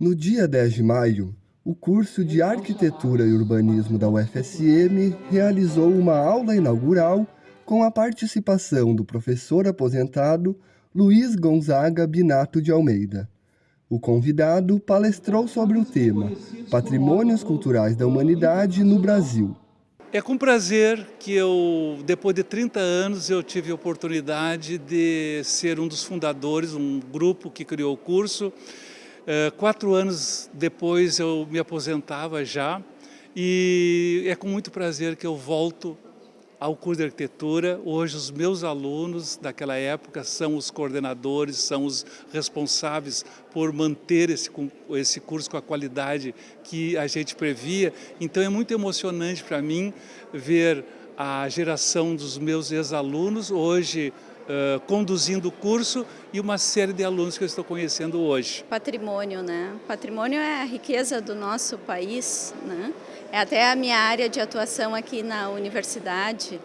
No dia 10 de maio, o curso de Arquitetura e Urbanismo da UFSM realizou uma aula inaugural com a participação do professor aposentado Luiz Gonzaga Binato de Almeida. O convidado palestrou sobre o tema Patrimônios Culturais da Humanidade no Brasil. É com prazer que eu, depois de 30 anos, eu tive a oportunidade de ser um dos fundadores, um grupo que criou o curso, é, quatro anos depois eu me aposentava já e é com muito prazer que eu volto ao curso de arquitetura. Hoje os meus alunos daquela época são os coordenadores, são os responsáveis por manter esse, esse curso com a qualidade que a gente previa. Então é muito emocionante para mim ver a geração dos meus ex-alunos hoje uh, conduzindo o curso e uma série de alunos que eu estou conhecendo hoje. Patrimônio, né? Patrimônio é a riqueza do nosso país, né? É até a minha área de atuação aqui na universidade.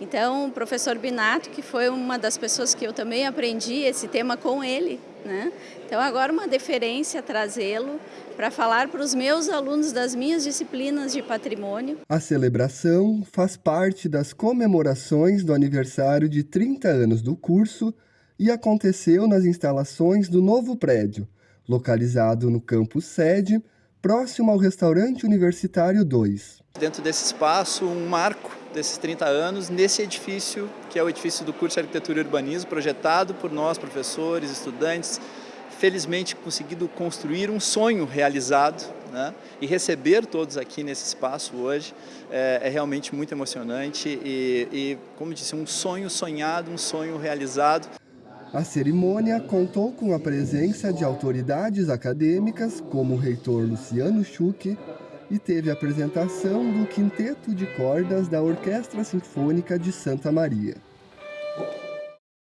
Então, o professor Binato, que foi uma das pessoas que eu também aprendi esse tema com ele, né? Então, agora uma deferência trazê-lo para falar para os meus alunos das minhas disciplinas de patrimônio. A celebração faz parte das comemorações do aniversário de 30 anos do curso e aconteceu nas instalações do novo prédio, localizado no campus sede, próximo ao restaurante universitário 2. Dentro desse espaço, um marco desses 30 anos nesse edifício, que é o edifício do curso de Arquitetura e Urbanismo, projetado por nós, professores, estudantes, felizmente conseguido construir um sonho realizado né? e receber todos aqui nesse espaço hoje é, é realmente muito emocionante e, e, como disse, um sonho sonhado, um sonho realizado. A cerimônia contou com a presença de autoridades acadêmicas, como o reitor Luciano Schuch, e teve a apresentação do Quinteto de Cordas da Orquestra Sinfônica de Santa Maria.